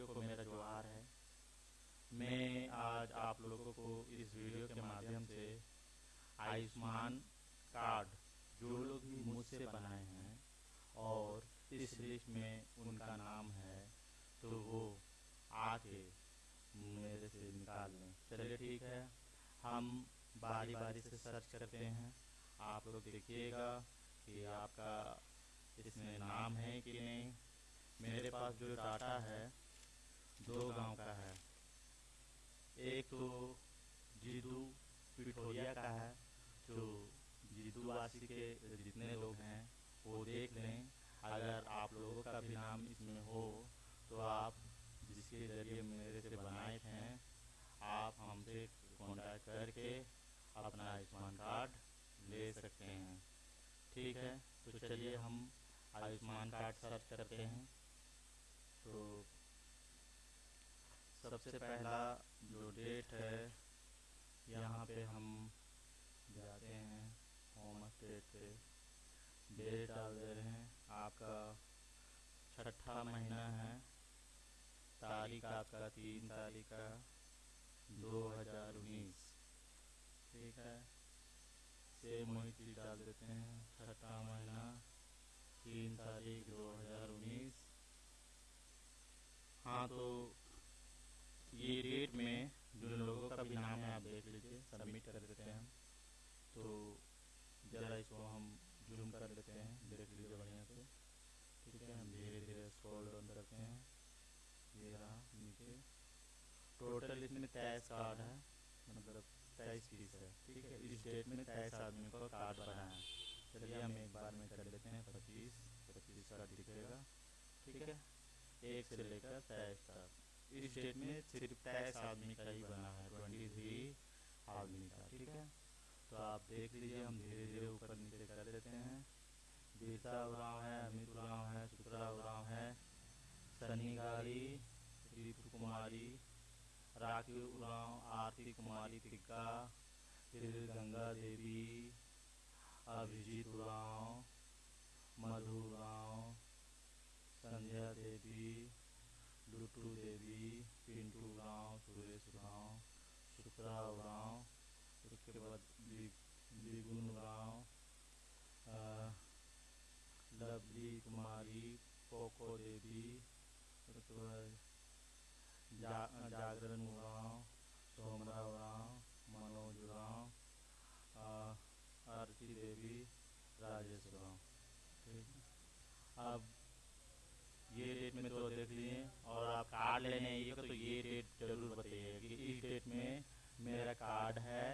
भाइयों को मेरा जोहार है, मैं आज आप लोगों को इस वीडियो के माध्यम से आयुष्मान कार्ड जो लोग भी मुझसे बनाए हैं और इस लिस्ट में उनका नाम है तो वो आके मेरे से निकाल लें। चलिए ठीक है, हम बारी बारी से सर्च करते हैं। आप लोग देखिएगा कि आपका इसमें नाम है कि नहीं। मेरे पास जो डाटा है दो गाँव का है। एक तो जीदू पिठोरिया का है, जो जीदूवासी के जितने लोग हैं, वो देख लें। अगर आप लोगों का भी नाम इसमें हो तो आप जिसके ज़रिए मेरे से बनाए थे, आप हमसे कॉन्टैक्ट करके अपना आयुष्मान कार्ड ले सकते हैं। ठीक है? तो चलिए हम आयुष्मान कार्ड सर्च करते हैं। तो सबसे पहला जो डेट है, यहाँ पे हम जाते हैं होम स्टेट पे। डेट डाल दे रहे हैं, आपका छठा महीना है, तारीख आपका तीन तारीख का, दो हज़ार उन्नीस। ठीक है? सेम वही चीज़ डाल देते हैं, छठा महीना, तीन तारीख दो हज़ार उन्नीस। हाँ तो ये डेट में जो लोगों का भी नाम है, आप देख लीजिए सबमिट कर देते हैं तो ज़रा इसको हम जूम कर लेते हैं, देख लीजिए बढ़िया से। ठीक है, हम धीरे धीरे स्क्रॉल डाउन करते हैं। ये रहा, नीचे। टोटल इसमें तेईस कार्ड है मतलब तेईस पीस है। ठीक है, इस डेट में तेईस आदमी को कार्ड बना है। चलिए हम एक बार में कर लेते हैं, पच्चीस पच्चीस कार्ड दिखेगा। ठीक है, एक से लेकर तेईस तक। इस डेट में सिर्फ़ तेईस आदमी का ही बना है, ट्वेंटी थ्री आदमी का, ठीक है? तो आप देख लीजिए, हम धीरे धीरे ऊपर नीचे कर देते हैं। बीरता उराव है, अमित उराव है सुतरा उराव है, सनी गाड़ी ऋतु कुमारी, राखी उराव, आरती कुमारी तिग्गा फिर गंगा देवी, अभिजीत उराव, मधु उराव, संध्या देवी लुटू देवी पिंटू उराव सुरेश उराव शुक्रा राम उसके बाद दिगुन उराव लवली कुमारी कोको देवी, उसके बाद जागरण उराव सोमरा उराव मनोज उराव आरती देवी राजेश उराव ठीक अब ये डेट में तो देख लिए और आप कार्ड लेने आइए तो ये डेट ज़रूर बताइए कि इस डेट में मेरा कार्ड है,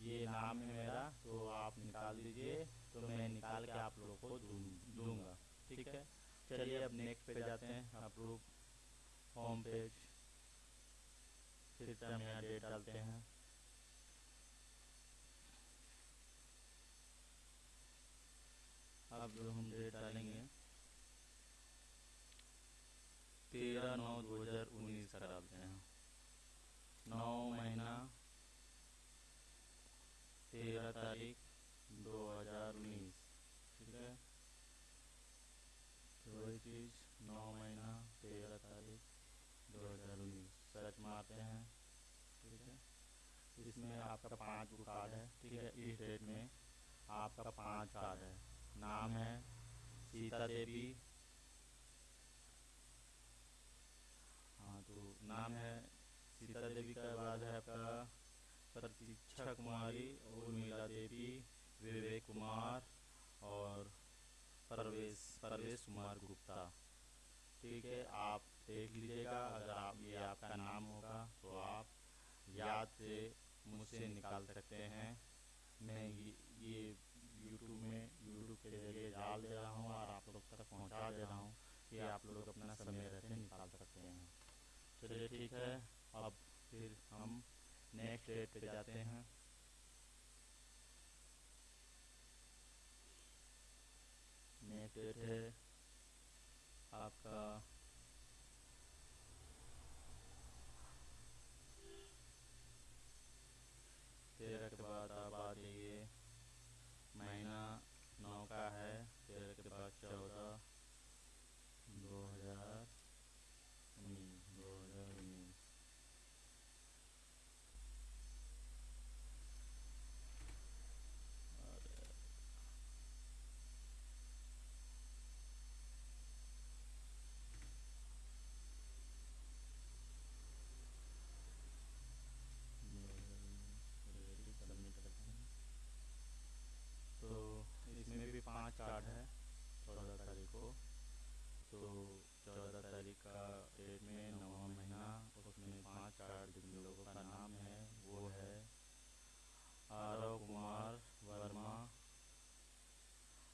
ये नाम है मेरा तो आप निकाल दीजिए तो मैं निकाल के आप लोगों को दूँगा। ठीक है? चलिए अब नेक्स्ट पे जाते हैं अप्रूव होम पेज फिर हम यहाँ डेट डालते हैं। अब जो हम डेट डालेंगे तेरह नौ दो हज़ार उन्नीस का डालते हैं नौ महीना तेरह तारीख दो हज़ार उन्नीस ठीक है तो वही चीज़ नौ महीना, तेरह तारीख, दो हज़ार उन्नीस। सर्च मारते हैं? ठीक है? इसमें आपका पाँच बुक कार्ड है। ठीक है? इस डेट में आपका पाँच कार्ड है। नाम है सीता देवी। हाँ तो नाम है सीता देवी का, बाद है आपका प्रतीक्षा कुमारी, उर्मिला देवी, विवेक कुमार और परवेश परवेश कुमार गुप्ता। ठीक है, आप देख लीजिएगा, अगर आप, ये आपका नाम होगा तो आप याद से मुझसे निकाल सकते हैं। मैं ये यूट्यूब में यूट्यूब के ज़रिए डाल दे रहा हूँ और आप लोग तक पहुँचा दे रहा हूँ कि आप लोग अपना समय रहते निकाल सकते हैं। चलिए, ठीक है, अब फिर हम नेक्स्ट डेट पे जाते हैं। नेक्स्ट डेट है। आपका तेरह के बाद आप आ जाइए महीना नौ का है तेरह के बाद चौदह दो हज़ार उन्नीस दो कार्ड है चौदह तारीख को तो चौदह तारीख का डेट में नवा महीना उसमें पाँच कार्ड जिन लोगों का नाम है वो है आरव कुमार वर्मा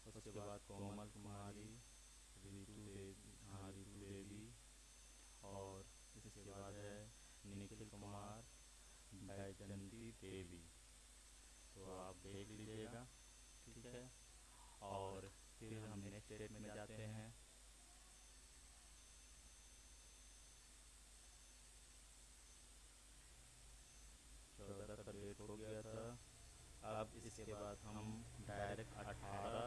उसके बाद कोमल कुमारी रितु देवी हाँ रितु देवी और इसके बाद है निखिल कुमार बैजंती देवी तो आप देख लीजिएगा ठीक है और फिर हम नेक्स्ट डेट में जाते हैं चौदह का डेट हो गया था अब इसके बाद हम डायरेक्ट अठारह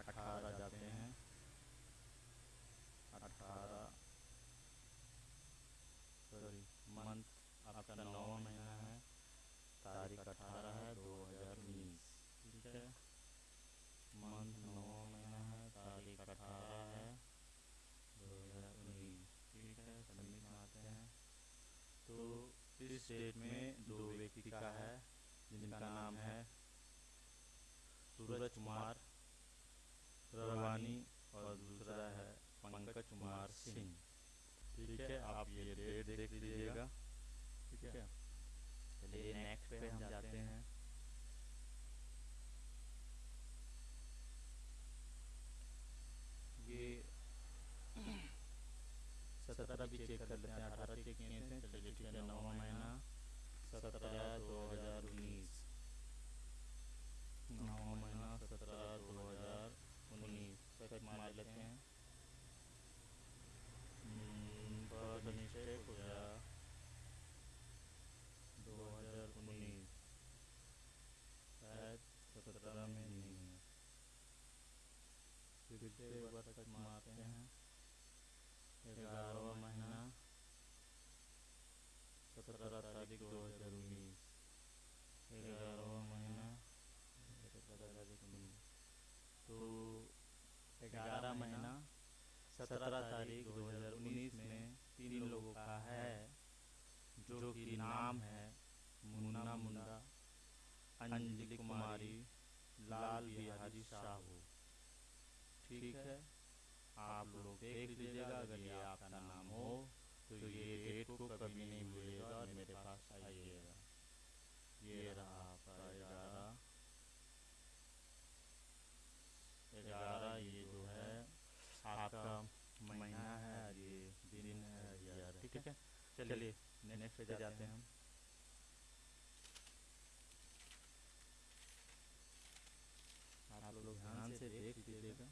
अठारह जाते हैं। अठारह। सॉरी मंथ आपका नौवा महीना है, तारीख अठारह है, दो हज़ार उन्नीस। ठीक है? मंथ नौवा महीना है, तारीख अठारह है, दो हज़ार उन्नीस। ठीक है? सबमिट मारते हैं। तो इस डेट में दो व्यक्ति का है। जिनका नाम है सूरज कुमार रवानी और दूसरा है पंकज कुमार सिंह। ठीक है आप ये डेट देख लीजिएगा। ठीक है? चलिए नेक्स्ट पे हम जाते हैं ये सत्रह भी चेक कर लेते हैं अठारह चेक किए थे चलिए ठीक है नौवा महीना सत्रह दो हज़ार उन्नीस नौवा महीना सत्रह दो हज़ार उन्नीस चेक मार लेते हैं बस मिस्टेक हो गया दो हज़ार उन्नीस शायद सत्रह में नहीं है फिर से एक बार तक मारते हैं ग्यारहवा महीना सत्रह तारीख दो हज़ार उन्नीस ग्यारहवा महीना सत्रह तारीख उन्नीस तो ग्यारह महीना सत्रह तारीख दो हज़ार उन्नीस में तीन लोगों का है जो कि नाम है मुन्ना मुंडा अंजलि कुमारी लाल बिहारी साहू ठीक है आप लोग देख लीजिएगा अगर ये आपका नाम हो तो ये डेट को कभी नहीं भूलिएगा और मेरे पास आइएगा ये रहा आपका ग्यारह ग्यारह ये जो है आपका महीना है और ये दिन है ग्यारह ठीक है चलिए नेक्स्ट पे जाते हैं हम आप लोग ध्यान से देख लीजिएगा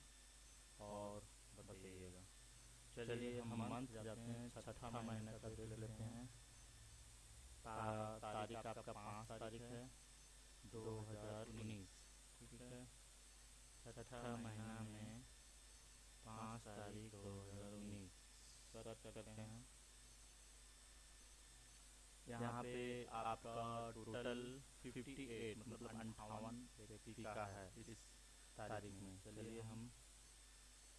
और बताइएगा चलिए हम मंथ छठा महीना का देख लेते हैं। तारीख आपका पाँच तारीख है, दो हज़ार उन्नीस। ठीक है? छठा महीना में पाँच तारीख दो हज़ार उन्नीस। सर्च करते हैं। यहाँ पे आपका टोटल 58 मतलब अंठावन व्यक्ति का है इस तारीख में। चलिए हम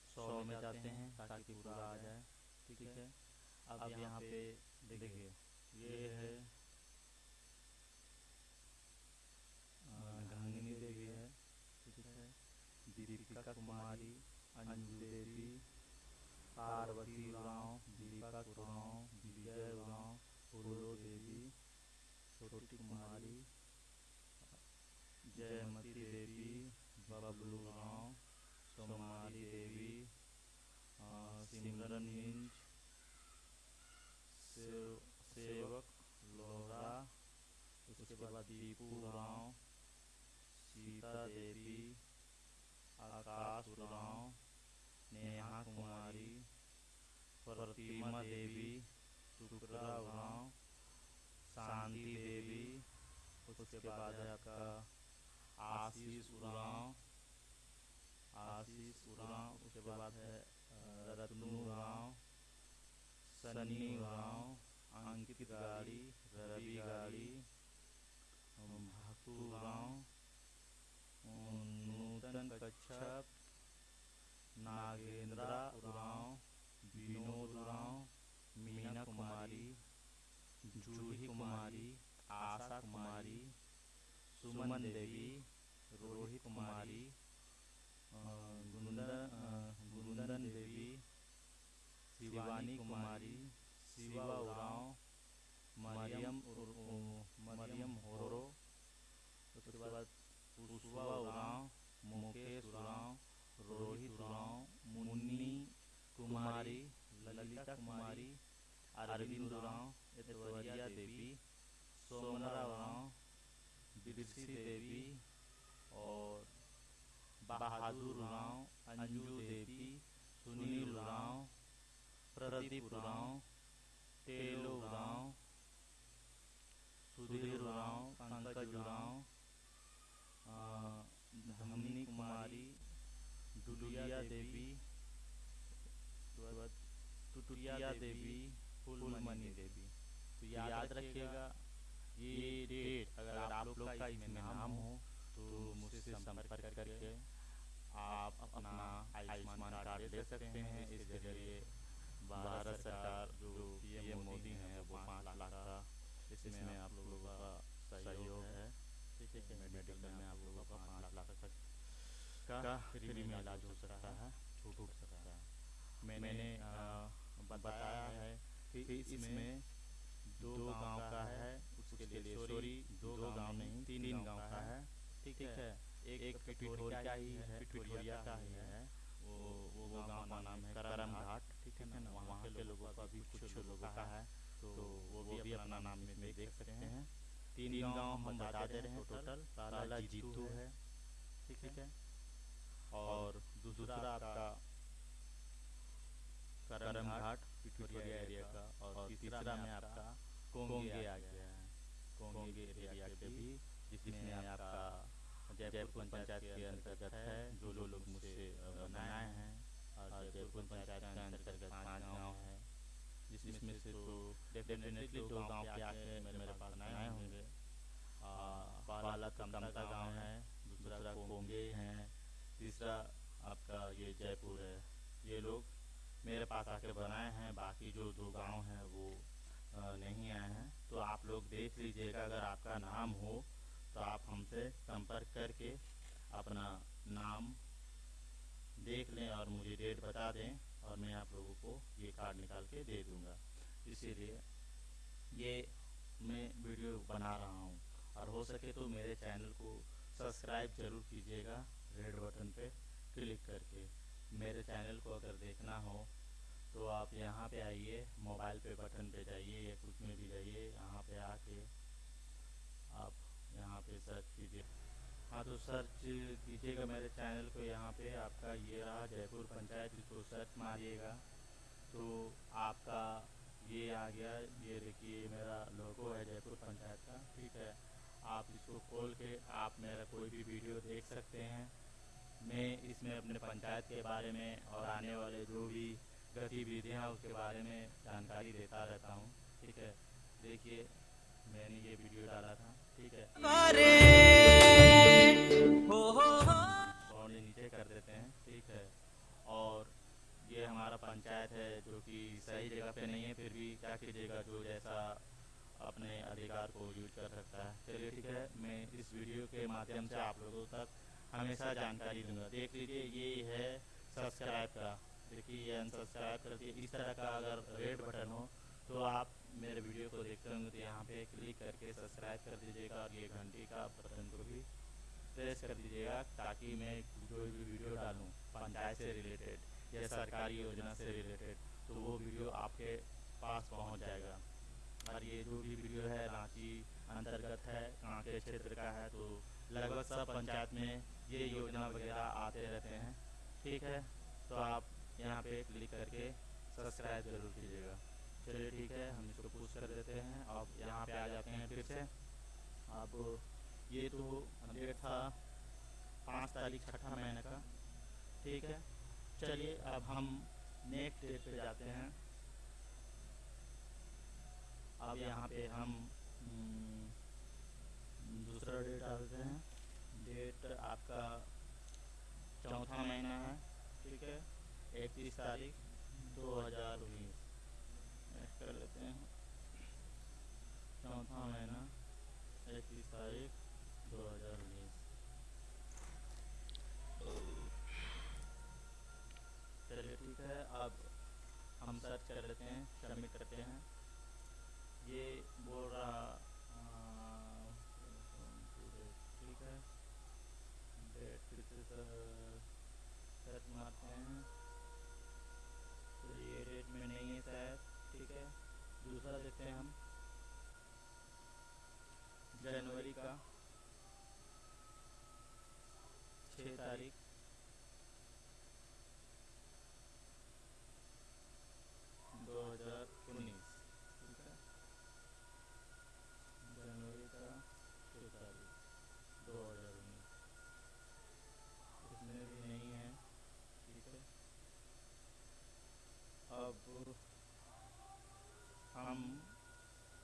सौ में जाते हैं ताकि पूरा आ जाए। ठीक है? अब यहाँ पे देखिए ये है। गंगिनी देवी है। ठीक है। दीपिका कुमारी अंजू देवी पार्वती उराव दीपा उराव विजय उराव फूलो देवी छोटी कुमारी जयमती देवी बबलू राव सोमारी देवी सिमरन मिंज सेवक लोहरा दीपू राव सीता देवी आकाश उराव नेहा कुमारी प्रतिमा देवी शुक्रा उराव शांति देवी उसके बाद है आपका आशीष उराव आशीष उराव उसके बाद है रत्नू उराव सन्नी उराव अंकित गाड़ी, रवि गाड़ी नूतन कच्छप। उराव विनोद उराव मीना कुमारी। जूही कुमारी। आशा कुमारी। सुमन देवी। रोहित कुमारी। गुंदन देवी। शिवानी कुमारी। शिवा उराव मरियम पुष्पा उराव मुकेश उराव रोहित उराव मुन्नी, कुमारी, ललिता कुमारी, अरविंद उराव एतवरिया देवी, सोमरा उराव बिरसी देवी और बहादुर उराव अंजू देवी, सुनील उराव प्रदीप उराव तेलो उराव सुधीर उराव पंकज उराव धमनी कुमारी डुलिया देवी टुटिया देवी फूलमणि देवी। तो याद रखिएगा ये डेट अगर आप लोग का इसमें नाम हो तो मुझसे संपर्क करके आप अपना आयुष्मान कार्ड ले सकते हैं। इसके ज़रिए भारत सरकार जो पीएम मोदी हैं वो पाँच लाख का इसमें आप लोगों का सहयोग है ठीक है। मेडिकल में आप लोगों का पाँच लाख तक का फ्री में इलाज हो सकता है छूट सकता है। मैंने बताया है कि इसमें दो गाँव का है उसके लिए सॉरी दो गाँव नहीं तीन गाँव का है। ठीक है एक एक पिठोरिया ही है पिठोरिया का ही है वो वो गाँव का नाम है करम घाट ठीक है ना? वहाँ के लोगों का भी कुछ लोगों का है तो वो भी अपना नाम में देख सकते हैं। तीन गाँव हम बता दे रहे हैं टोटल पहला जीतू है ठीक है और दूसरा आपका करम घाट पिठोरिया एरिया का और तीसरा में आपका कोंगे आ गया है। कोंगे एरिया के भी जिसमें आपका जयपुर पंचायत के अंतर्गत है जो जो लोग मुझसे बनाए हैं और जयपुर पंचायत के अंतर्गत पाँच गाँव है। जिसमें से तो डेफिनेटली दो गाँव के आके मेरे पास बनाए होंगे। पहला कमता गाँव है दूसरा कोंगे है तीसरा आपका ये जयपुर है। ये लोग मेरे पास आके बनाए हैं, बाकी जो दो गाँव हैं वो नहीं आए हैं। तो आप लोग देख लीजिएगा, अगर आपका नाम हो तो आप हमसे संपर्क करके अपना नाम देख लें और मुझे डेट बता दें और मैं आप लोगों को ये कार्ड निकाल के दे दूँगा। इसीलिए ये मैं वीडियो बना रहा हूँ। और हो सके तो मेरे चैनल को सब्सक्राइब ज़रूर कीजिएगा। रेड बटन पे क्लिक करके। मेरे चैनल को अगर देखना हो तो आप यहाँ पे आइए, मोबाइल पे बटन पे जाइए, या कुछ में भी जाइए, यहाँ पे आके आप यहाँ पे सर्च कीजिए। हाँ तो सर्च कीजिएगा मेरे चैनल को यहाँ पे, आपका ये रहा जयपुर पंचायत इसको सर्च मारिएगा। तो आपका ये आ गया, ये देखिए, मेरा लोगो है जयपुर पंचायत का, ठीक है। आप इसको खोल के आप मेरा कोई भी वीडियो देख सकते हैं। मैं इसमें अपने पंचायत के बारे में और आने वाले जो भी गतिविधियाँ उसके बारे में जानकारी देता रहता हूँ। ठीक है? देखिए मैंने ये वीडियो डाला था। ठीक है। और नीचे कर देते हैं। ठीक है? और ये हमारा पंचायत है जो कि सही जगह पे नहीं है फिर भी क्या कीजिएगा जो जैसा अपने अधिकार को यूज़ कर सकता है। चलिए ठीक है? मैं इस वीडियो के माध्यम से आप लोगों तक हमेशा जानकारी दूँगा। देख लीजिए, ये है सब्सक्राइब का। देखिए, ये अनसब्सक्राइब कर दिए इस तरह का अगर रेड बटन हो तो आप मेरे वीडियो को देखते होंगे तो यहाँ पे क्लिक करके सब्सक्राइब कर दीजिएगा और ये घंटी का बटन को भी प्रेस कर दीजिएगा ताकि मैं जो भी वीडियो डालूँ, पंचायत से रिलेटेड या सरकारी योजना से रिलेटेड तो वो वीडियो आपके पास पहुँच जाएगा। और ये जो भी वीडियो है, रांची अंतर्गत है कांके क्षेत्र का है तो लगभग सब पंचायत में ये योजना वगैरह आते रहते हैं। ठीक है तो आप यहाँ पे क्लिक करके सब्सक्राइब ज़रूर कीजिएगा। चलिए ठीक है, हम इसको पुश कर देते हैं। अब यहाँ पे आ जाते हैं फिर से। अब ये तो डेट था पाँच तारीख छठा महीने का। ठीक है, चलिए अब हम नेक्स्ट डेट पे जाते हैं। अब यहाँ पे हम दूसरा डेट डालते हैं। डेट आपका चौथा महीना है, ठीक है? इकतीस तारीख दो हज़ार उन्नीस। कर लेते हैं। चौथा महीना, इकतीस तारीख दो हज़ार उन्नीस। चलिए ठीक है, अब हम सर्च कर लेते हैं सबमिट करते हैं। ये बोल रहा ठीक है डेट फिर से सर्च मारते हैं तो ये डेट में नहीं है शायद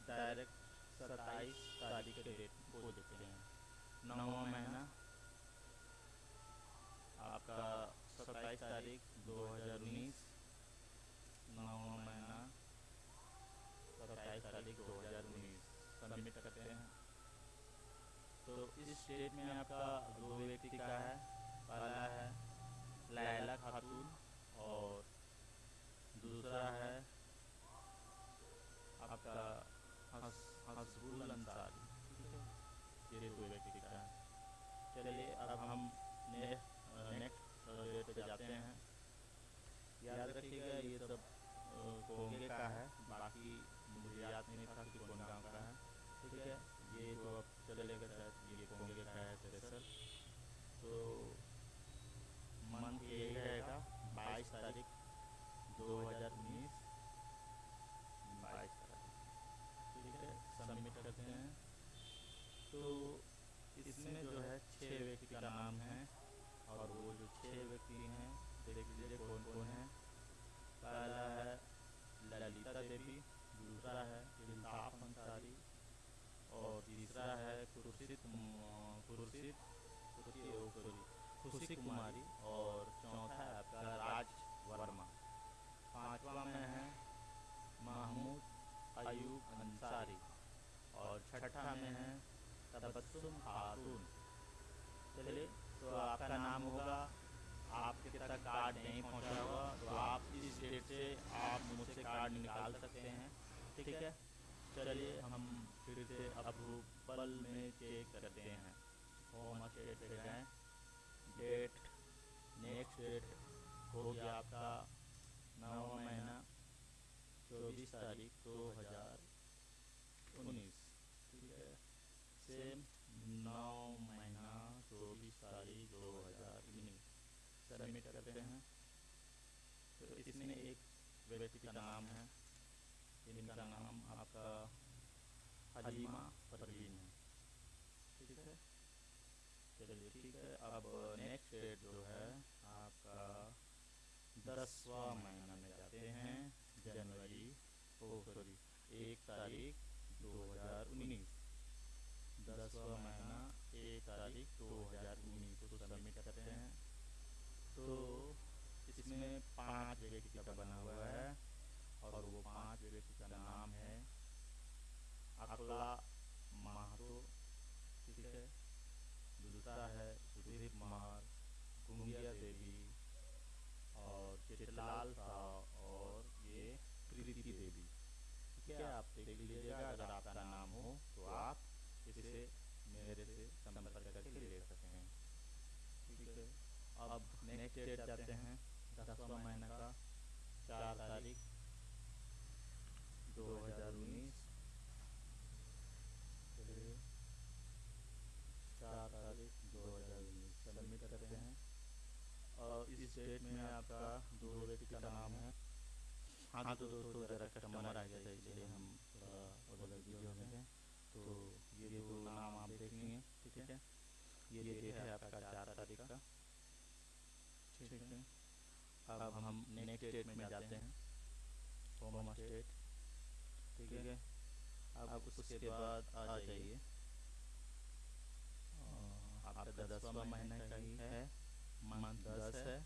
डायरेक्ट सत्ताईस तारीख के डेट को देते हैं। नौवा महीना आपका सत्ताईस तारीख दो हज़ार उन्नीस। नौवा महीना सत्ताईस तारीख दो हज़ार उन्नीस। सबमिट करते हैं। तो इस डेट में आपका दो व्यक्ति का है। पहला है लैला खातून और दूसरा है आपका हस हसबुल अंसारी ठीक है ये दो व्यक्ति का है। चलिए, अब हम नेक्स्ट डेट पे जाते हैं। याद रखिएगा, ये सब कोंगे का है। बाकी मुझे याद नहीं था कि कौन गाँव का है। ठीक है? ये तो अब चलेगा शायद, ये कोंगे का है स्पेशल तो मंथ यही रहेगा, बाईस तारीख, दो हज़ार उन्नीस बाईस तारीख ठीक है सबमिट करते हैं तो इसमें जो है छः व्यक्ति का नाम है और वो जो छः व्यक्ति हैं देख लीजिए कौन कौन है पहला है ललिता देवी दूसरा है इल्ताफ अंसारी और तीसरा है खुर्शीद खुर्शीद सॉरी खुशी कुमारी और चौथा है आपका राज वर्मा पांचवा में है महमूद अयूब अंसारी और छठा में है तबस्सुम खातून चलिए तो आपका नाम होगा आपके तक कार्ड नहीं पहुँचा होगा तो आप इस डेट से आप मुझसे कार्ड निकाल सकते हैं ठीक है चलिए हम फिर से अप्रूवल में चेक करते हैं। होम स्टेट पे जाएँ डेट नेक्स्ट डेट हो गया आपका नवा महीना, चौबीस तारीख दो हज़ार उन्नीस। ठीक है? सेम नौ महीना, चौबीस तारीख दो हज़ार उन्नीस। सबमिट करते हैं। तो इसमें एक व्यक्ति का नाम है। इनका नाम आपका हलीमा परवीन है ठीक है चलिए ठीक है अब नेक्स्ट डेट जो है आपका दसवा महीना में जाते हैं, जनवरी ओ सॉरी एक तारीख, दो हज़ार उन्नीस। दसवा महीना, एक तारीख, दो हज़ार उन्नीस को सबमिट करते हैं। तो इसमें पाँच व्यक्ति का बना हुआ है और वो पाँच व्यक्ति का नाम है अकला महतो। ठीक है? दूसरा है सुधीर कुमार, गुंगिया देवी। चितलाल साहब और ये प्रीति देवी। ठीक है, आप देख लीजिएगा, अगर आपका नाम हो तो आप इसे मेरे से संपर्क करके ले सकते हैं। ठीक है, अब नेक्स्ट डेट जाते हैं, दसवा महीना का, चार तारीख, दो हज़ार उन्नीस चार तारीख दो हज़ार उन्नीस सबमिट करते हैं डेट में आपका दो व्यक्ति का नाम है। हाँ तो दोस्तों ज़रा कस्टमर आ गया था इसलिए हम थोड़ा उधर बिज़ी हो गए तो ये दो नाम आप देख लेंगे ठीक है? ये डेट है आपका चार तारीख का। ठीक है? अब हम नेक्स्ट डेट में जाते हैं। होम स्टेट ठीक है? अब उसके बाद आ जाइए। आपका दसवा महीना का ही है। मंथ दस है।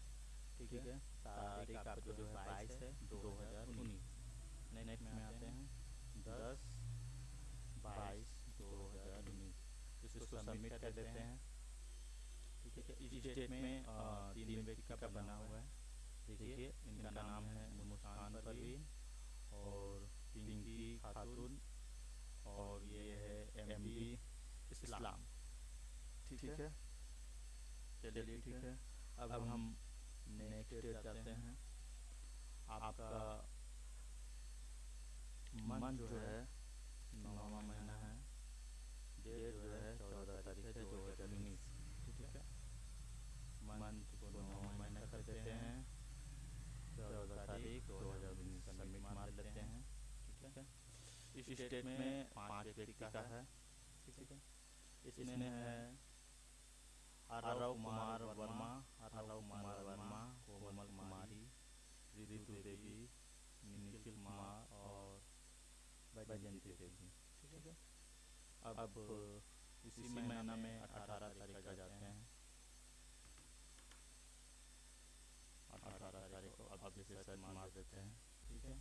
ठीक है? तारीख आपका जो है बाईस है दो हज़ार उन्नीस। नेक्स्ट में आते हैं। दस बाईस दो हज़ार उन्नीस। इसको सबमिट कर देते हैं। ठीक है? इस डेट में तीन व्यक्ति का बना हुआ है। देखिए इनका नाम है मुस्कान परवीन और पिंकी खातून और ये है एमडी इस्लाम। ठीक है? चलिए ठीक है। अब हम नेक्स्ट डेट जाते हैं। आपका मन जो है नौवा महीना है। डेट जो है चौदह तारीख है दो हज़ार उन्नीस। ठीक है? मंथ को नौवा महीना कर देते हैं। चौदह तारीख दो हज़ार उन्नीस सबमिट मार लेते हैं। ठीक है? इस स्टेट में पाँच व्यक्ति का है। ठीक है? इसमें है हरव कुमार वर्मा हरव कुमार वर्मा ऋतु देवी निखिल कुमार और वैजयंती देवी अब इसी महीना में अठारह तारीख का जाते हैं। अठारह तारीख को अब जैसे सर मार देते हैं। ठीक है?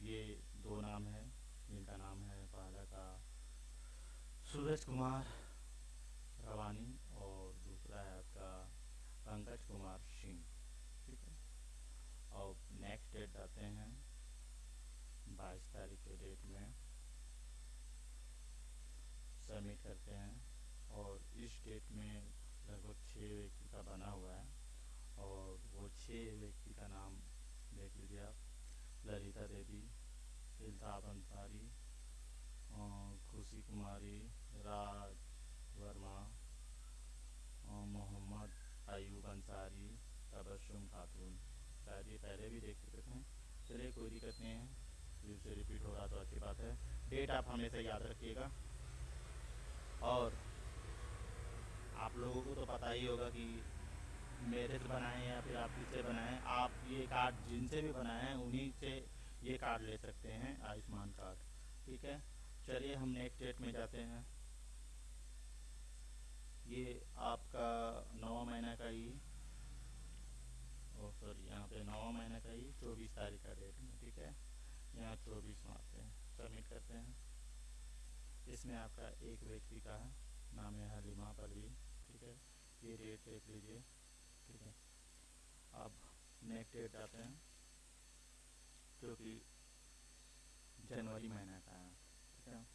ये दो नाम है जिनका नाम है पहला का सूरज कुमार रवानी और दूसरा है आपका पंकज कुमार सिंह ठीक है और नेक्स्ट डेट आते हैं बाईस तारीख के डेट में। सबमिट करते हैं और इस डेट में लगभग छः व्यक्ति का बना हुआ है और वो छः व्यक्ति का नाम देख लीजिए आप। ललिता देवी इल्ताफ अंसारी खुशी कुमारी, राज वर्मा मोहम्मद अयूब अंसारी, तबस्सुम खातून। शायद ये पहले भी देख चलिए, कोई दिक्कत नहीं है। फिर से रिपीट हो रहा तो अच्छी बात है। डेट आप हमेशा याद रखिएगा। और आप लोगों को तो पता ही होगा कि मेरे से बनाए या फिर आप किससे बनाए। आप ये कार्ड जिनसे भी बनाए, उन्हीं से ये कार्ड ले सकते हैं, आयुष्मान कार्ड ठीक है? चलिए, हम नेक्स्ट डेट में जाते हैं। ये आपका नवा महीना का ही ओ सॉरी यहाँ पे महीना का ही चौबीस तारीख का डेट में ठीक है? यहाँ चौबीस मारते हैं। सबमिट करते हैं। इसमें आपका एक व्यक्ति का नाम है हलीमा परवीन, ठीक है? ये डेट देख लीजिए, ठीक है? अब नेक्स्ट डेट आते हैं, जो कि जनवरी महीना का है, ठीक है?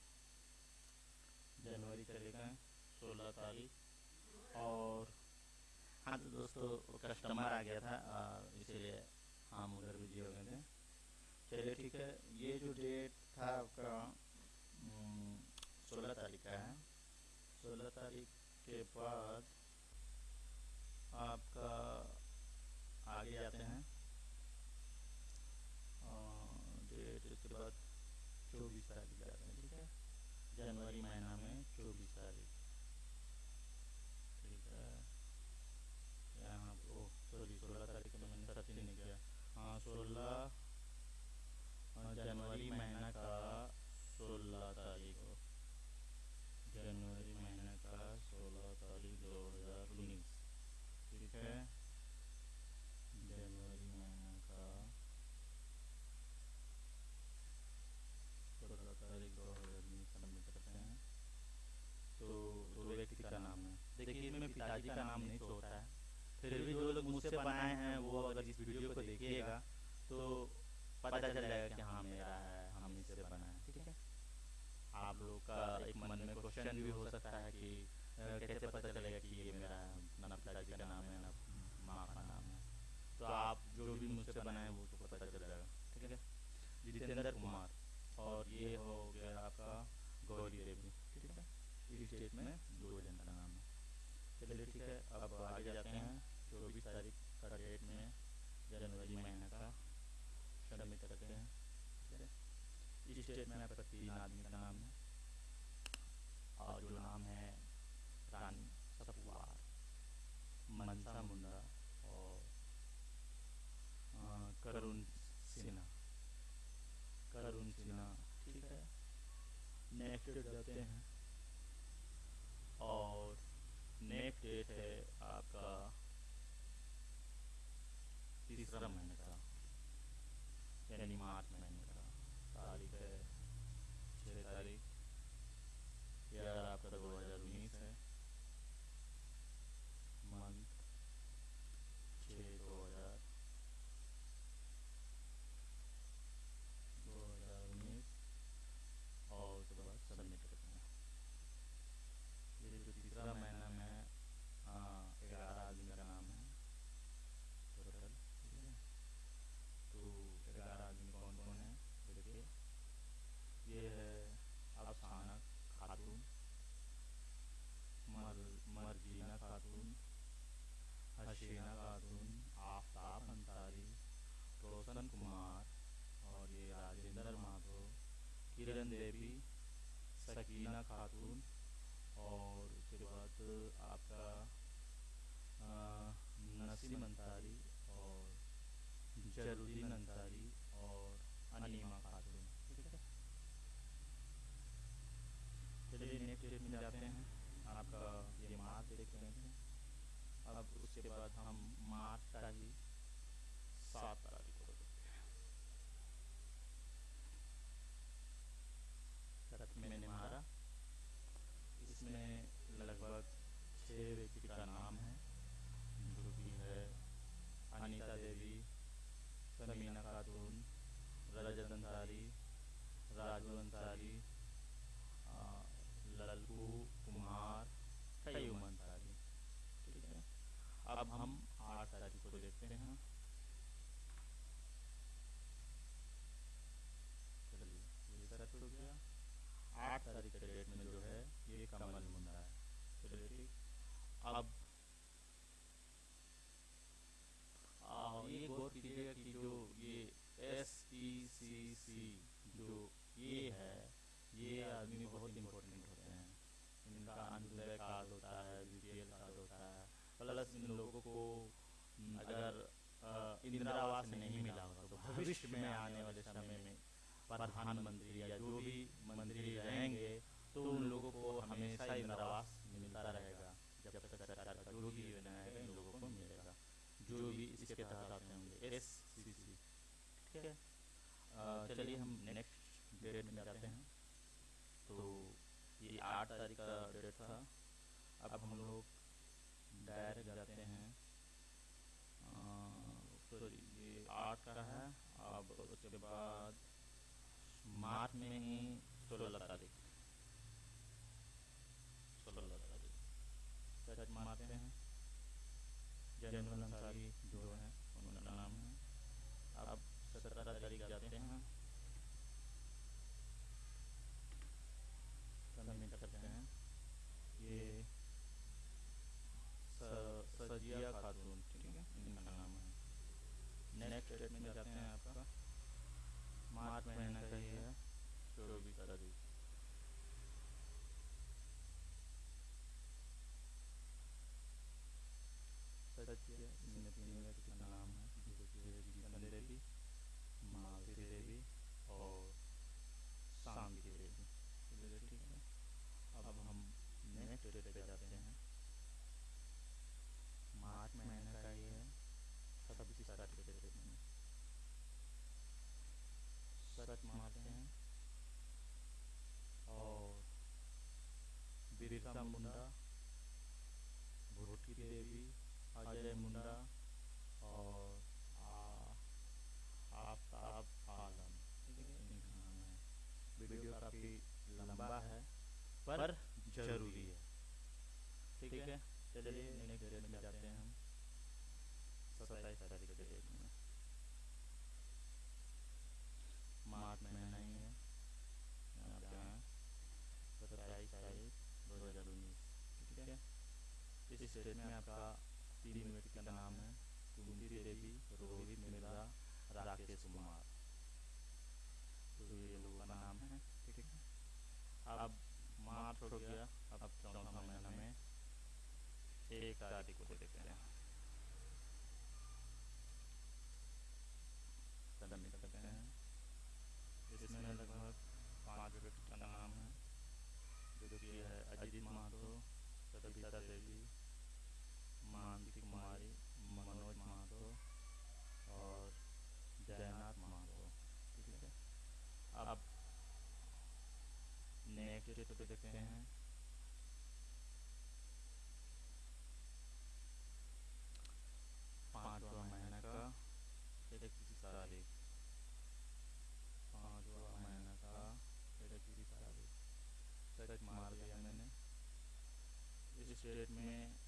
जनवरी चलेगा सोलह तारीख और हाँ तो दोस्तों कस्टमर आ गया था इसीलिए हम उधर बिज़ी हो गए थे। चलिए ठीक है, ये जो डेट था आपका सोलह तारीख का है। सोलह तारीख के बाद आपका आगे जाते हैं। डेट इसके बाद चौबीस तारीख जाते हैं, ठीक है? जनवरी महीना में चौबीस तारीख ठीक है यहाँ ओ सॉरी सोलह तारीख में मैंने सर्च नहीं किया हाँ सोलह जनवरी महीना का सोलह तारीख को जनवरी महीने का सोलह तारीख दो हज़ार उन्नीस ठीक है जनवरी महीने का सोलह तारीख दो हज़ार उन्नीस सबमिट करते हैं तो दो व्यक्ति का नाम है देखिए, इसमें पिताजी का नाम नहीं होता है। फिर भी जो लोग मुझसे बनाए हैं, वो अगर इस वीडियो को देखिएगा तो पता चल जाएगा कि हाँ मेरा है, हम इससे बनाए ठीक है? आप लोग का एक मन में क्वेश्चन भी हो सकता है कि कैसे पता चलेगा कि ये मेरा ना पिताजी का नाम है, ना माँ का नाम है। तो आप जो भी मुझसे बनाए वो तो पता चल जाएगा, ठीक है? जितेंद्र कुमार, और ये हो गया आपका गौरी देवी, ठीक है? इस स्टेट में चलिए ठीक है? अब आगे जाते हैं, चौबीस तारीख का डेट में, जनवरी महीने का। सबमिट करते हैं इस स्टेट में आपका तीन आदमी का नाम है। और जो नाम है, रानी सपुआर मनसा मुंडा और करुण सिन्हा। करुण सिन्हा, ठीक है? नेक्स्ट जाते हैं किरण देवी, सकीना खातून और उसके बाद आपका नसीम अंसारी और जरुद्दीन अंसारी और अनिमा खातून। ठीक है? चलिए नेक्स्ट जाते हैं। आपका ये मार्च देख रहे हैं। अब उसके बाद हम मार्च का ही अब हम आठ तारीख को देखते हैं चलिए ये सेट हो गया आठ तारीख के डेट में जो है ये कमल मुंडा है चलिए ठीक अब आ, ये गौर कीजिएगा कि जो ये एस ई सी सी जो ये है ये आदमी बहुत इम्पोर्टेंट होते हैं इनका अंत्योदय कार्ड होता है बी कार्ड होता है प्लस इन लोगों को अगर इंदिरा आवास नहीं मिला होगा तो भविष्य में आने वाले समय में प्रधानमंत्री या जो भी मंत्री रहेंगे तो उन लोगों को हमेशा इंदिरा आवास मिलता रहेगा, जब तक सरकार का जो भी योजना है, इन लोगों को मिलेगा, जो भी इसके तहत आते होंगे एस सी सी ठीक है? चलिए हम नेक्स्ट डेट में जाते हैं। तो ये आठ तारीख का डेट था। अब हम लोग डायरेक्ट जाते हैं। सॉरी, ये आठ का है। अब उसके बाद मार्च में ही सोलह तारीख। सोलह तारीख। सर्च मारते हैं। जनरल अंसारी जो है उनका नाम है अब सत्रह तारीख जाते हैं सबमिट करते हैं ये सजिया खातून ठीक है इनका नाम नेक्स्ट में जाते हैं आपका। मार्च महीना का ही है चौबीस तारीख सत्य इनमें तीन व्यक्ति का नाम है जो कि है गीतन देवी मालती देवी और शांति देवी चलिए ठीक है अब हम नेक्स्ट डेट पे जाते हैं मार्च महीने का ही है छब्बीस तारीख के डेट में सर्च मारते हैं और बिरसा मुंडा भूटकी देवी अजय मुंडा और आफ्ताब आलम ठीक है इनका नाम है वीडियो काफ़ी लंबा है पर ज़रूरी है ठीक है चलिए नेक्स्ट डेट में जाते हैं हम सत्ताईस तारीख के डेट में मार्च महीना ही है यहाँ पे हैं सत्ताईस तारीख दो हज़ार उन्नीस ठीक है इस डेट में आपका तीन व्यक्ति का नाम है कुंती देवी रोहित मिर्ज़ा राकेश कुमार तो ये लोगों का नाम है ठीक है अब मार्च हो गया अब चौथा महीना में एक तारीख को देखते हैं सबमिट करते हैं इसमें लगभग पाँच व्यक्ति का नाम है जो कि है अजीत महतो सविता देवी मानसी कुमारी मनोज महतो और जयनाथ महतो ठीक है अब नेक्स्ट डेट पे देखते हैं पाँचवा महीना का इकतीस तारीख पाँचवा महीना का इकतीस तारीख सर्च मार दिया मैंने इस डेट में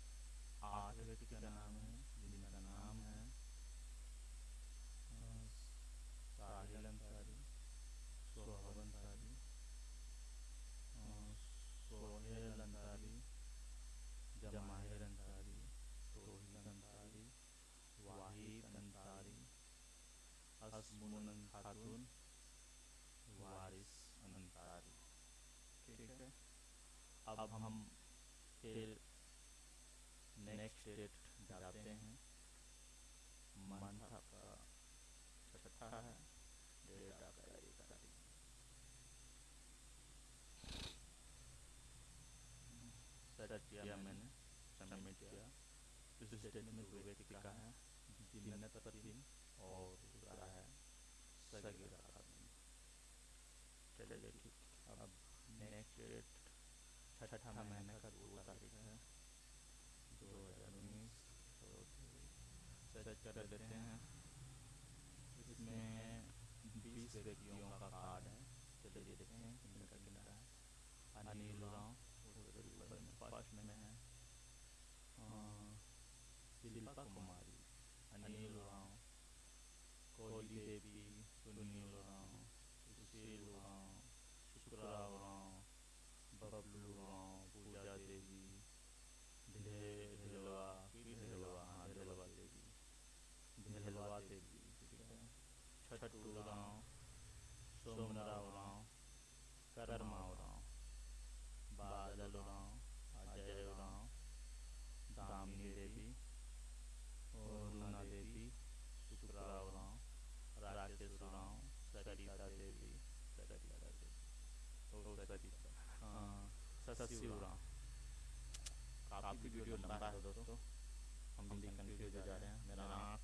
आठ व्यक्ति का नाम है जिनका नाम है साहिल अंसारी सोहब अंसारी सोहेल अंसारी जमाहिर अंसारी तोहिद अंसारी वाहिद अंसारी असमुन खातून वारिस अंसारी ठीक है अब हम फिर नेक्स्ट डेट जाते हैं। मंथ आपका छठा है। डेट आपका एक तारीख सबमिट किया। इस स्टेटमेंट में दो व्यक्ति का है। और है ठीक। अब नेक्स्ट डेट छठा महीने का दो तारीख है दो हज़ार उन्नीस सर्च कर लेते हैं। इसमें बीस व्यक्तियों का कार्ड है। चलिए देखते हैं किनका है। अनिल राव फ़र्स्ट में है शिल्पा कुमारी अनिल राव कोहली देवी सुनील राव सुशील राव शुक्राव राव बबलू राव पूजा देवी ढेलवा की ढेलवा हाँ ढेलवा देवी ढेलवा देवी ठीक है छठू राव सोमराव राव करमाव राव बादल राव अजय राव दामिनी देवी अरुणा देवी शुक्राव राव राकेश राव सरिता देवी सरिता देवी ओ सरिता हाँ काफ़ी वीडियो लंबा है दोस्तों। हम भी कंफ्यूज हो जा रहे हैं। मेरा आँख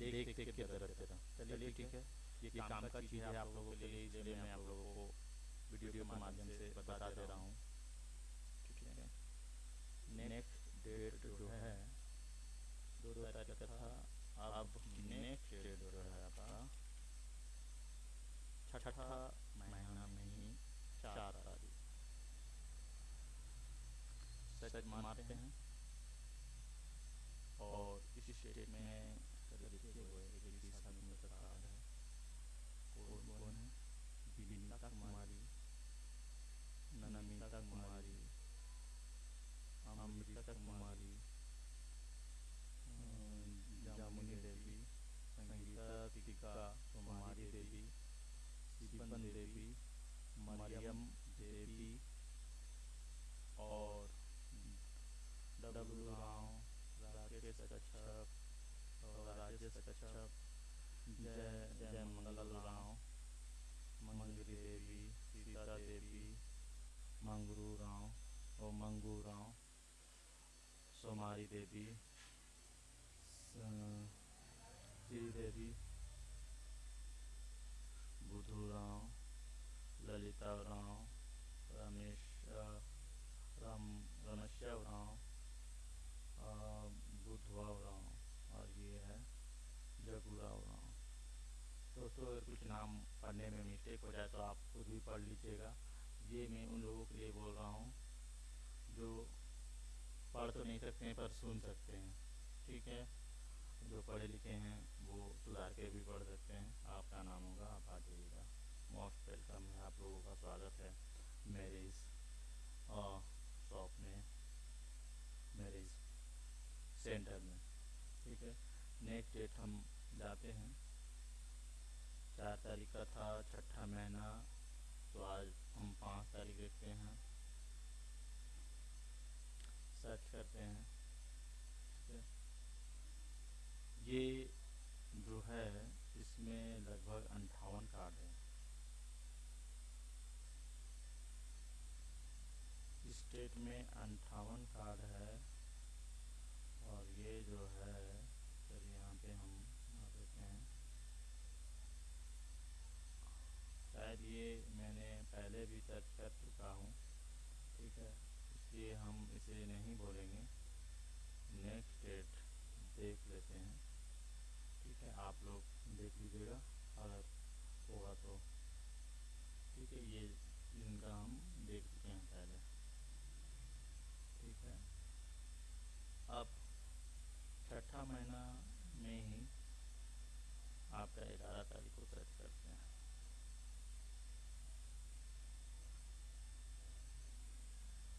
देख देख के दर्द दे चलिए ठीक है। ये काम का चीज़ है आप लोगों के लिए इसलिए मैं आप लोगों को वीडियो के माध्यम से बता दे रहा हूँ ठीक है नेक्स्ट डेट जो है दो तारीख था अब नेक्स्ट डेट जो है आपका छठा महीना में ही चार तारीख सच मारते हैं और इस स्टेट में लिखे हुए एक बीस आदमियों का कार्ड है कौन कौन है विनीता कुमारी नमिता कुमारी अमृता कुमारी जामुनी देवी संगीता दीपिका कुमारी देवी शिवन देवी मरियम देवी और डब्लू राव राकेश कच्छप और राजेश कच्छप जय जय मंगल राव मंगरी देवी सीता देवी मंगरू राव और मंगू राव सोमारी देवी श्रीदेवी बुधू राव ललिता राव रमेश राम रमेश्वर राव बुधवाव राव और ये है जगूराव राव दोस्तों अगर कुछ नाम पढ़ने में मिस्टेक हो जाए तो आप खुद भी पढ़ लीजिएगा ये मैं उन लोगों के लिए बोल रहा हूँ जो पढ़ तो नहीं सकते हैं पर सुन सकते हैं ठीक है जो पढ़े लिखे हैं, वो सुधार के भी पढ़ सकते हैं। आपका नाम होगा, आप आ जाइएगा। मोस्ट वेलकम है आप लोगों का स्वागत है। मेरे इस शॉप में, मेरे इस सेंटर में। ठीक है? नेक्स्ट डेट हम जाते हैं। चार तारीख का था, छठा महीना तो आज हम पाँच तारीख देखते हैं। सर्च करते हैं ठीक है ये जो है, इसमें लगभग अंठावन कार्ड है। स्टेट में अंठावन कार्ड है और ये जो है चलिए यहाँ पे हम देते हैं। शायद ये मैंने पहले भी सर्च कर चुका हूँ, ठीक है, इसलिए हम इसे नहीं बोलेंगे नेक्स्ट डेट देख लेते हैं ठीक है आप लोग देख लीजिएगा, अगर होगा तो। ठीक है, ये इनका हम देख चुके हैं पहले। ठीक है। अब छठा महीना में ही आपका ग्यारह तारीख को सर्च करते हैं।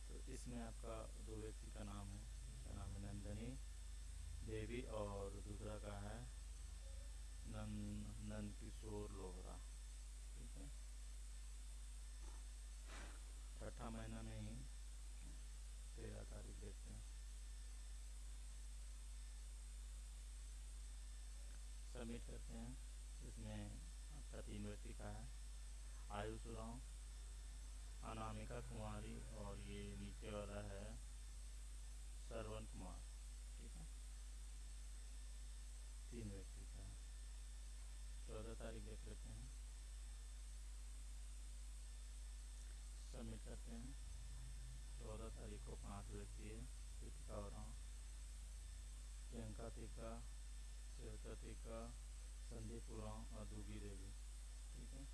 तो इसमें आपका दो व्यक्ति का नाम है नाम है नंदनी देवी और दूसरा का है नंद नंद किशोर लोहरा ठीक है? छठा महीना में ही तेरह तारीख देखते हैं। सबमिट करते हैं इसमें आपका तीन व्यक्ति का है। आयुष राव, अनामिका कुमारी और ये नीचे वाला है श्रवण कुमार। ठीक है? तीन व्यक्ति। तारीख देख लेते हैं। सबमिट करते हैं। चौदह तारीख को पाँच व्यक्ति है। कृतिका और प्रियंका टीका श्वेता टीका संदीप उराव और दुगी देवी। ठीक है?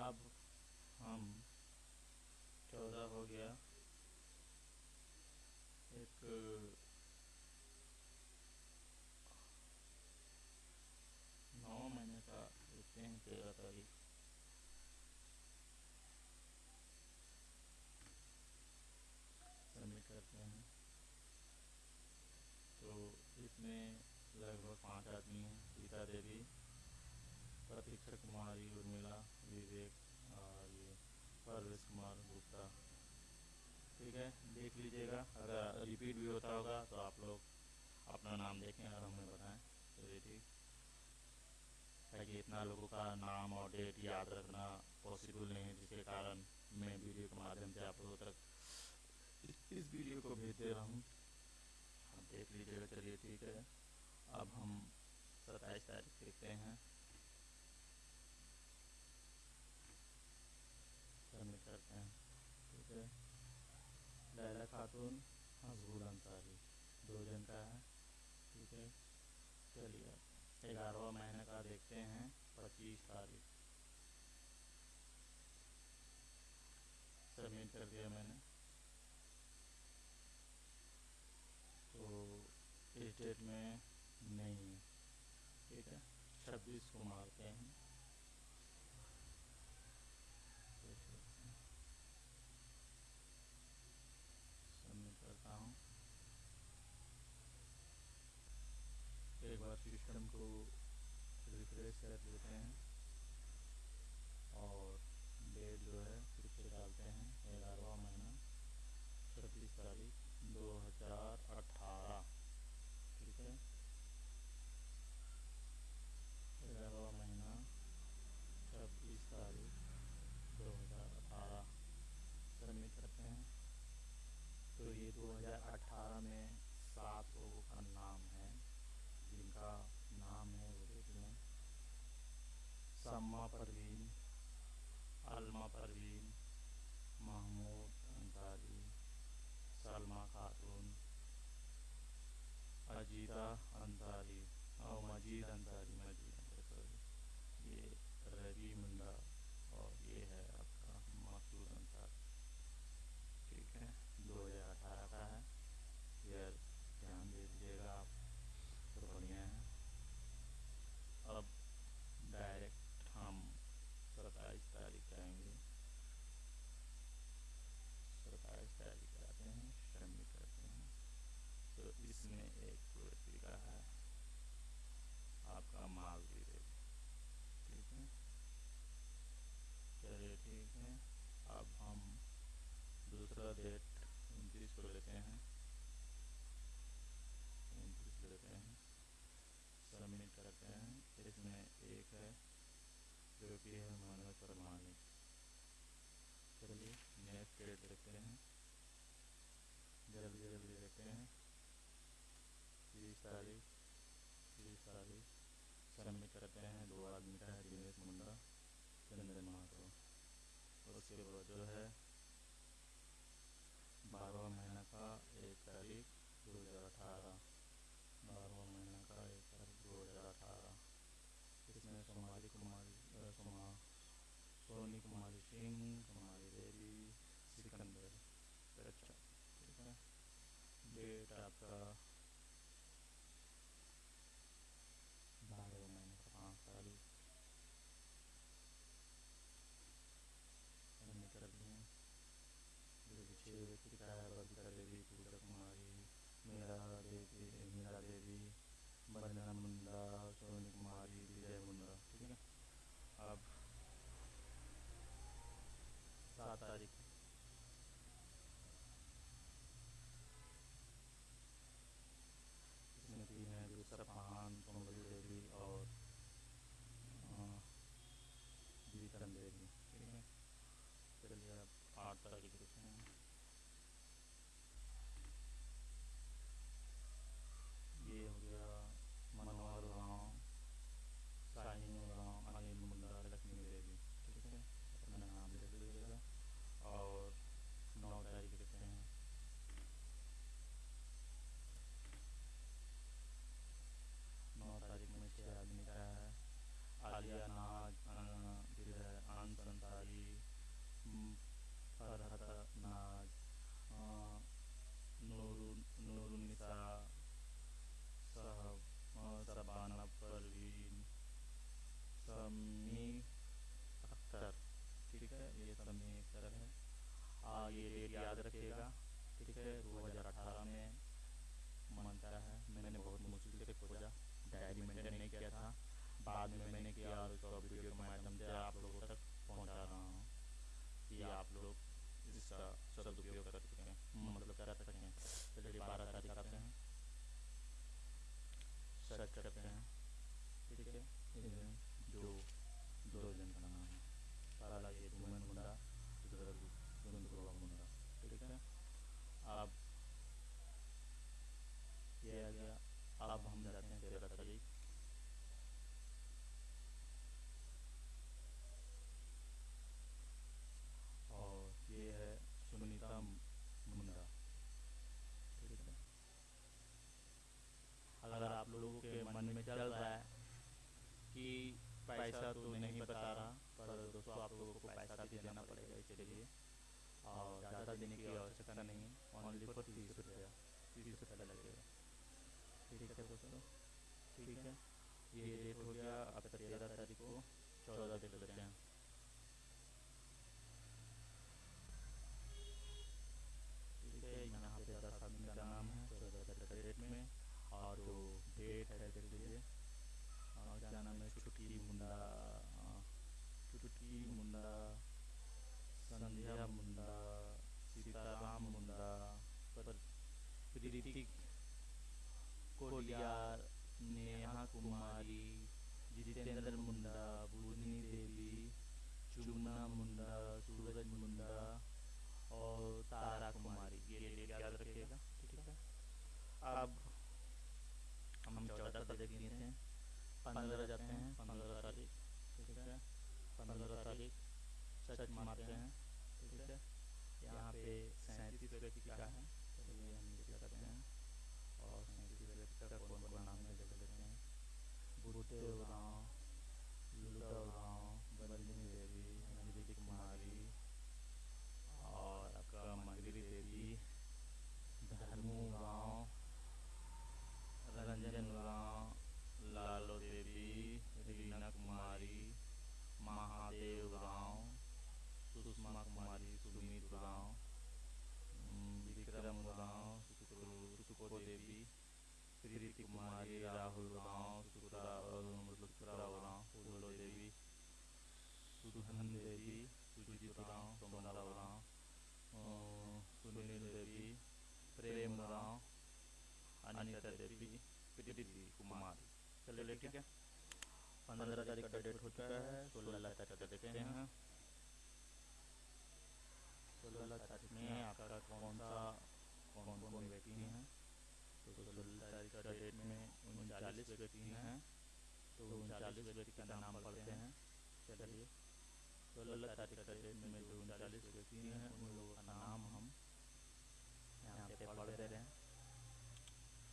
अब हम चौदह हो गया। एक नौ महीने का देखते हैं तेरह तारीख सबमिट करते हैं तो इसमें लगभग पाँच आदमी हैं सीता देवी प्रतीक्षा कुमारी उर्मिला विवेक और ये परवेश कुमार गुप्ता ठीक है देख लीजिएगा। अगर रिपीट भी होता होगा तो आप लोग अपना नाम देखें और हमें बताएँ। चलिए ठीक ताकि इतना लोगों का नाम और डेट याद रखना पॉसिबल नहीं है, जिसके कारण मैं वीडियो के माध्यम से आप लोगों तक इस वीडियो को भेज दे रहा हूँ। आप देख लीजिएगा, चलिए ठीक है। अब हम सत्ताईस तारीख देखते हैं सबमिट करते हैं ठीक है खातून हजबुल अंसारी दो जन का है। ठीक है। चलिए, ग्यारहवा महीने का देखते हैं, पच्चीस तारीख। सबमिट कर दिया मैंने। तो इस डेट में नहीं है। ठीक है। छब्बीस को मारते हैं एक बार सिस्टम को रिफ्रेश कर लेते हैं और डेट जो है फिर से डालते हैं ग्यारहवा महीना छब्बीस तारीख दो हज़ार अठारह ठीक है ग्यारहवा महीना छब्बीस तारीख दो हज़ार अठारह सबमिट करते हैं तो ये दो हज़ार अठारह में सात लोगों का नाम है जिनका नाम है वो देख लें सम्मा परवीन अलमा परवीन महमूद अंसारी सलमा खातून अजीता अंसारी और मजीद अंसारी मजीद अंसारी सॉरी ये रवि मुंडा और ये है आपका मसूद अंसारी ठीक है दो हज़ार अठारह का है ईयर ध्यान दे दीजिएगा आप तो बढ़िया है अब डायरेक्ट हम सत्ताईस तारीख आएँगे सत्ताईस तारीख आते हैं सबमिट करते हैं तो इसमें एक व्यक्ति का है आपका माल भी दे ठीक है चलिए ठीक है अब हम दूसरा डेट उनतीस को लेते हैं उनतीस लेते हैं। सबमिट करते हैं। इसमें एक है जो कि है मनोज प्रमाणिक चलिए नेक्स्ट डेट देखते हैं। जल्दी जल्दी देखते हैं। तीस तारीख तीस तारीख। सबमिट करते हैं। दो आदमी का है दिनेश मुंडा चंदन महतो उसके बाद जो है बारहवा महीना का एक तारीख दो हज़ार अठारह बारहवा महीना का एक तारीख दो हज़ार अठारह इसमें कुमारी कुमारी कुमार सोनी कुमारी सिंह कुमारी देवी सिकंदर अच्छा ठीक है डेट करके पूछो ठीक है। ये डेट हो गया अब तक तेरह तारीख को चौदह दिन बचे हैं। पंद्रह तारीख का डेट हो चुका है, सोलह तारीख का देखते हैं। सोलह तारीख में आपका कौन सा कौन कौन व्यक्ति हैं? तो सोलह तारीख का डेट में उनचालीस व्यक्ति हैं। तो उनचालीस व्यक्ति का नाम पढ़ते हैं। चलिए, सोलह तारीख का डेट में जो उनचालीस व्यक्ति हैं, उन लोगों का नाम हम यहाँ पे पढ़ दे रहे। हैं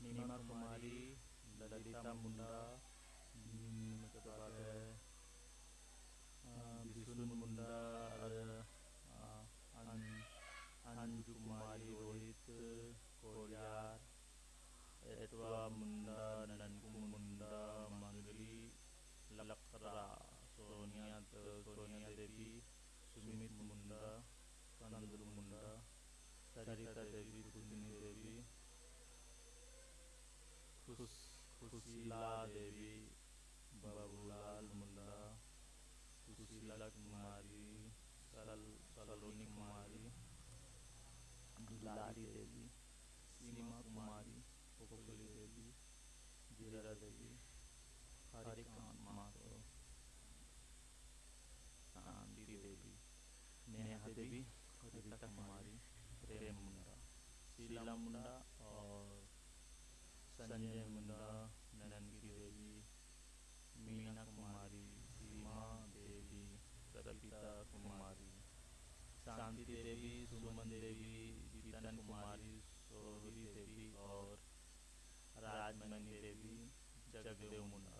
नीमा कुमारी, ललिता मुंडा मुंडा ननकू मुंडा मंगली लकरा सोनिया सोनिया देवी सुमित मुंडा कंदुल मुंडा सरिता देवी कुंदिनी देवी खुश खुशीला देवी बाबूलाल मुंडा सुशीला कुमारी सरल सलोनी कुमारी दुलारी देवी सीमा कुमारी पोखली जरा देवी शांति देवी नेहा देवी रीता कुमारी प्रेम मुंडा शीला मुंडा और संजय मुंडा देवी मीना कुमारी सीमा देवी कुमारी Shanti Devi Suman Devi deve o mundo.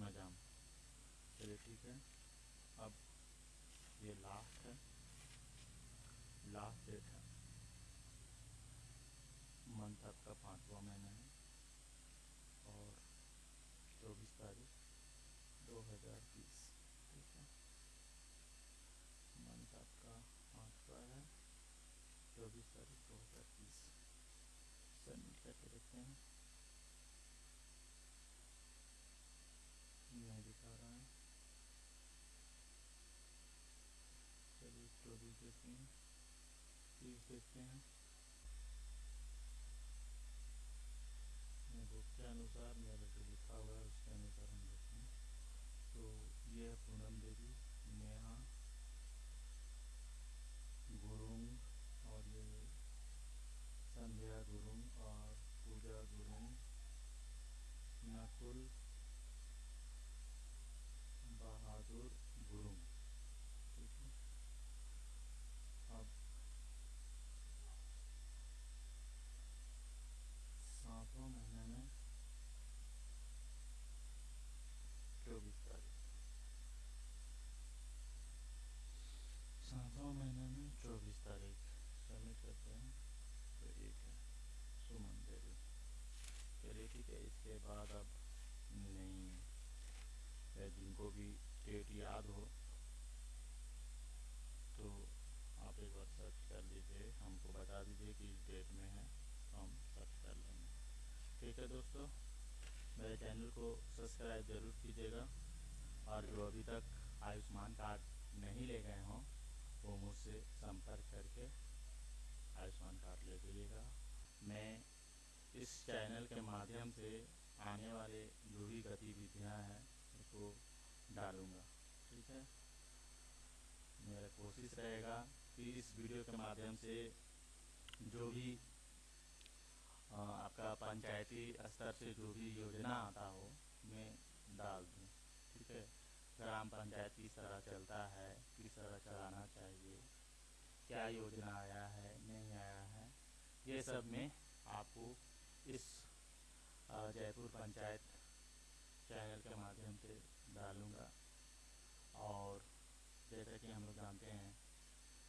नजाम चलिए ठीक है। अब ये लास्ट है। लास्ट डेट है। मंथ आपका पांचवा महीना है और चौबीस तारीख दो हज़ार बीस ठीक है मंथ आपका पाँचवा है चौबीस तारीख दो हज़ार बीस सबमिट करके देखते हैं नहीं दिखा रहा है चलिए चौबीस देखते हैं तीस देखते हैं बुक के अनुसार मेरे जो लिखा हुआ है उसके अनुसार हम देखते हैं तो ये है पूनम देवी नेहा गुरुंग और ये संध्या गुरुंग और पूजा गुरुंग नकुल बहादुर गुरुंग ठीक है अब सातवें महीने में चौबीस तारीख सातवें महीने में चौबीस तारीख सबमिट करते हैं तो एक है सुमन देवी चलिए ठीक है इसके बाद अब नहीं जिनको भी डेट याद हो तो आप एक बार सर्च कर लीजिए, हमको बता दीजिए कि इस डेट में है तो हम सर्च कर लेंगे। ठीक है दोस्तों, मेरे चैनल को सब्सक्राइब ज़रूर कीजिएगा, और जो अभी तक आयुष्मान कार्ड नहीं ले गए हों, वो मुझसे संपर्क करके आयुष्मान कार्ड ले लीजिएगा। मैं इस चैनल के माध्यम से आने वाले जो भी गतिविधियाँ हैं उसको डालूँगा। ठीक है? मेरा कोशिश रहेगा कि इस वीडियो के माध्यम से जो भी आ, आपका पंचायती स्तर से जो भी योजना आता हो मैं डाल दूँ। ठीक है? ग्राम पंचायत किस तरह चलता है किस तरह चलाना चाहिए क्या योजना आया है नहीं आया है ये सब मैं आपको इस जयपुर पंचायत चैनल के माध्यम से डालूँगा। और जैसा कि हम लोग जानते हैं,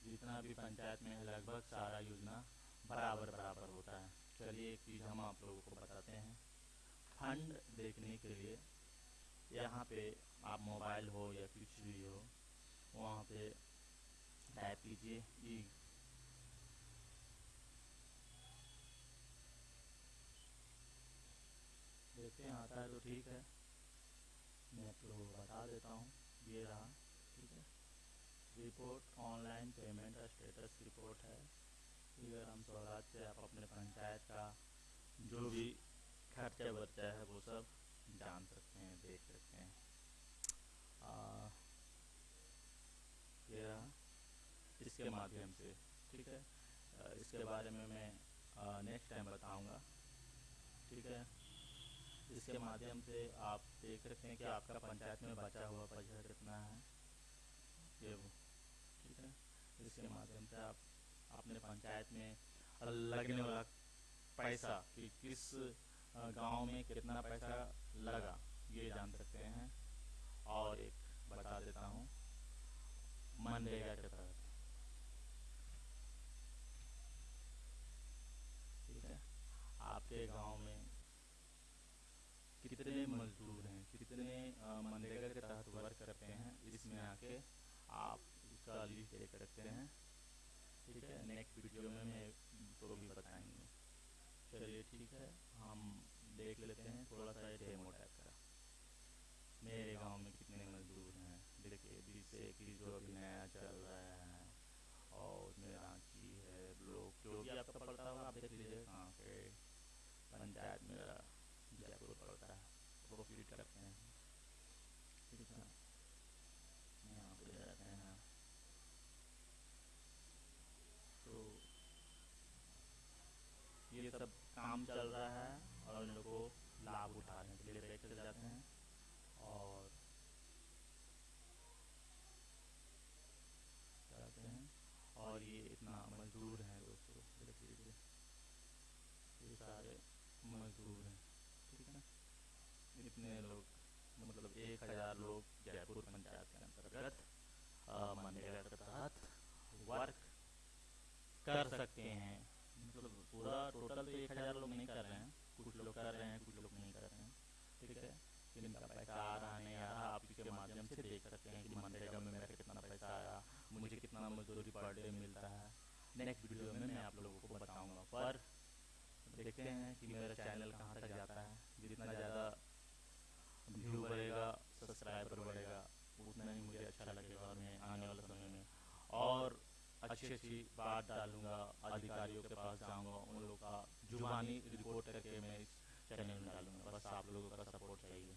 जितना भी पंचायत में है लगभग सारा योजना बराबर बराबर होता है। चलिए एक चीज़ हम आप लोगों को बताते हैं। फंड देखने के लिए यहाँ पे आप मोबाइल हो या कुछ भी हो, वहाँ पे टाइप कीजिए ई। देखते हैं, आता है तो ठीक है। मैं आपको बता देता हूँ ये रहा ठीक है? Report online payment status report है। इधर हम स्वराज से आप अपने पंचायत का जो भी खर्चा बर्चा है वो सब जान सकते हैं देख सकते हैं। आ, ये इसके माध्यम से ठीक है? इसके बारे में मैं नेक्स्ट टाइम बताऊँगा ठीक है? इसके माध्यम से आप देख सकते हैं कि आपका पंचायत में बचा हुआ पैसा कितना है? ये ठीक है? इसके माध्यम से आप अपने पंचायत में लगने वाला पैसा कि किस गाँव में कितना पैसा लगा, ये जान सकते हैं। और एक बता देता हूँ, मनरेगा के तहत। आपके गाँव में कितने मजदूर हैं कितने मनरेगा के तहत वर्क करते हैं आके आप इसका लिस्ट देख सकते हैं। ठीक है नेक्स्ट वीडियो में मैं तो भी बताएँगे। चलिए ठीक है हम देख लेते हैं थोड़ा सा डेमो टाइप का मेरे गाँव में कितने मजदूर हैं? देखिए जिससे कि जो अभी नया चल रहा है। और मेरा की है ब्लॉक जो भी आपका पड़ता होगा आप देख लीजिए। कहाँ पे पंचायत मेरा जयपुर पड़ता है प्रोफिट करते हैं ये सब काम चल रहा है और इन लोगों को लाभ उठाने के लिए बैठ जाते हैं। और जाते हैं। और ये इतना मजदूर है दोस्तों देख लीजिए ये सारे मजदूर हैं, ठीक है इतने लोग मतलब एक हज़ार लोग जयपुर पंचायत के अंतर्गत मनरेगा के तहत वर्क कर सकते हैं। पूरा टोटल तो एक हज़ार लोग नहीं कर रहे हैं। कुछ लोग कर रहे हैं, कुछ लोग नहीं कर रहे हैं। ठीक है? पैसा आ रहा नहीं आ रहा माध्यम से देख सकते हैं कि मनरेगा में मेरा कितना पैसा आया मुझे कितना मजदूरी पर डे मिलता है। नेक्स्ट वीडियो में मैं आप लोगों को बताऊँगा। पर देखते हैं कि मेरा चैनल कहाँ तक जाता है। जितना ज़्यादा व्यू बढ़ेगा सब्सक्राइबर बढ़ेगा, उतना ही मुझे अच्छा लगेगा और मैं आने वाले समय में। और अच्छी अच्छी बात डालूँगा, अधिकारियों के पास जाऊँगा, उन लोग का जुबानी रिपोर्ट करके मैं इस चैनल में डालूँगा। बस आप लोगों का सपोर्ट चाहिए।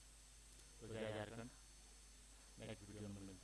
तो जय झारखंड। नेक्स्ट वीडियो में मिलते हैं।